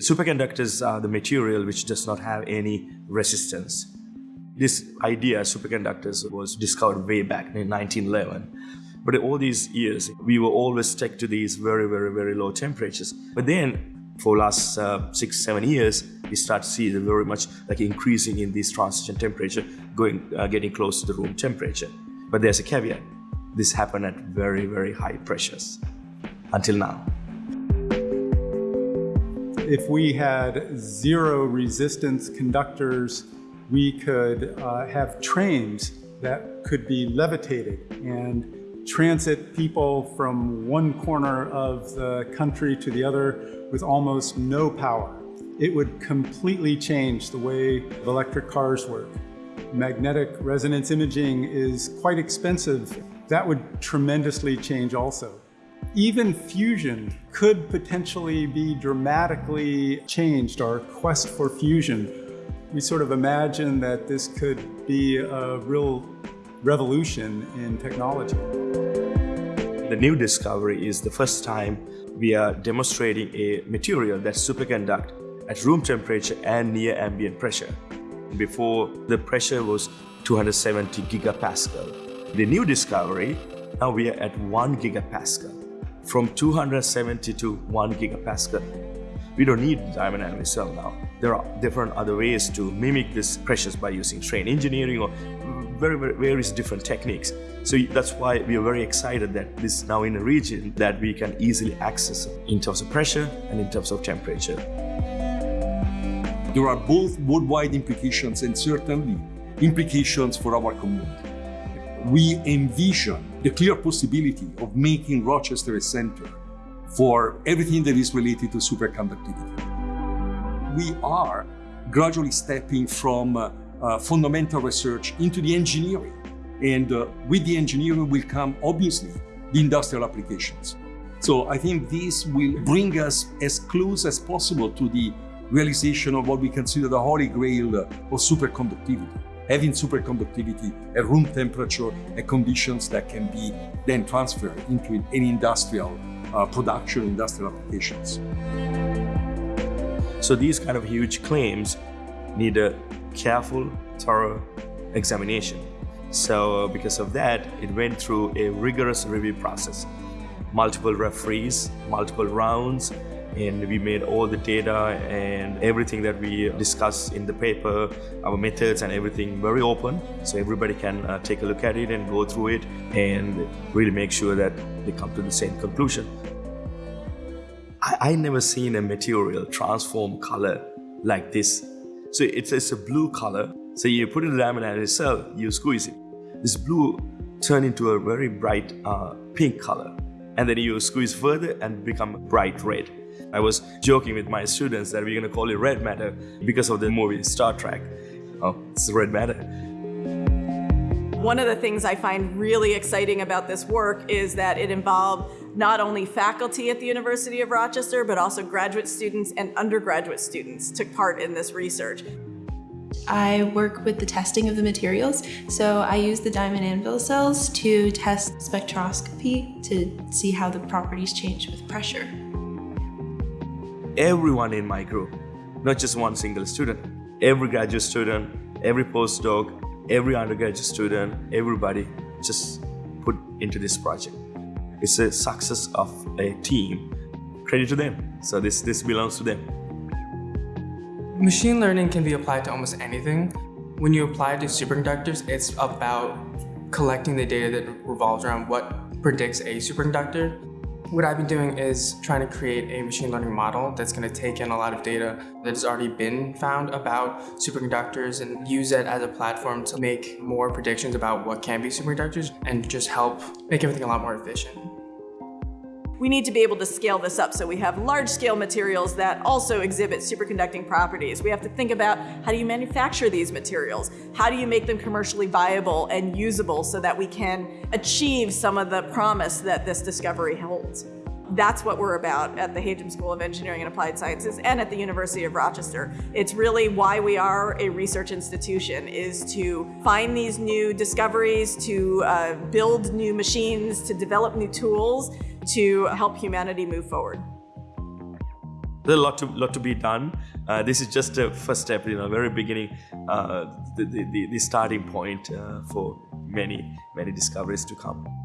Superconductors are the material which does not have any resistance. This idea, superconductors, was discovered way back in 1911. But all these years, we were always stuck to these very, very, very low temperatures. But then, for last uh, six, seven years, we start to see very much like increasing in this transition temperature, going, uh, getting close to the room temperature. But there's a caveat. This happened at very, very high pressures until now. If we had zero resistance conductors we could uh, have trains that could be levitated and transit people from one corner of the country to the other with almost no power. It would completely change the way electric cars work. Magnetic resonance imaging is quite expensive. That would tremendously change also. Even fusion could potentially be dramatically changed. Our quest for fusion we sort of imagine that this could be a real revolution in technology. The new discovery is the first time we are demonstrating a material that superconduct at room temperature and near ambient pressure. Before, the pressure was 270 gigapascal. The new discovery, now we are at 1 gigapascal. From 270 to 1 gigapascal, we don't need diamond anvil cell now. There are different other ways to mimic these pressures by using strain engineering or very, very various different techniques. So that's why we are very excited that this is now in a region that we can easily access in terms of pressure and in terms of temperature. There are both worldwide implications and certainly implications for our community. We envision the clear possibility of making Rochester a center for everything that is related to superconductivity. We are gradually stepping from uh, uh, fundamental research into the engineering. And uh, with the engineering will come, obviously, the industrial applications. So I think this will bring us as close as possible to the realization of what we consider the holy grail of superconductivity. Having superconductivity at room temperature at conditions that can be then transferred into any industrial uh, production industrial applications. So these kind of huge claims need a careful, thorough examination. So because of that, it went through a rigorous review process. Multiple referees, multiple rounds, and we made all the data and everything that we discuss in the paper, our methods and everything very open, so everybody can uh, take a look at it and go through it and really make sure that they come to the same conclusion. I, I never seen a material transform color like this. So it's, it's a blue color. So you put it in the cell, you squeeze it. This blue turn into a very bright uh, pink color. And then you squeeze further and become bright red. I was joking with my students that we're gonna call it red matter because of the movie Star Trek. Oh, it's red matter. One of the things I find really exciting about this work is that it involved not only faculty at the University of Rochester, but also graduate students and undergraduate students took part in this research. I work with the testing of the materials, so I use the diamond anvil cells to test spectroscopy to see how the properties change with pressure. Everyone in my group, not just one single student, every graduate student, every postdoc, every undergraduate student, everybody just put into this project. It's a success of a team. Credit to them. So this, this belongs to them. Machine learning can be applied to almost anything. When you apply it to superconductors, it's about collecting the data that revolves around what predicts a superconductor. What I've been doing is trying to create a machine learning model that's going to take in a lot of data that's already been found about superconductors and use it as a platform to make more predictions about what can be superconductors and just help make everything a lot more efficient we need to be able to scale this up so we have large scale materials that also exhibit superconducting properties. We have to think about how do you manufacture these materials? How do you make them commercially viable and usable so that we can achieve some of the promise that this discovery holds? That's what we're about at the Hajim School of Engineering and Applied Sciences and at the University of Rochester. It's really why we are a research institution, is to find these new discoveries, to uh, build new machines, to develop new tools, to help humanity move forward. there's a lot to lot to be done. Uh, this is just a first step, you know, very beginning, uh, the, the, the starting point uh, for many many discoveries to come.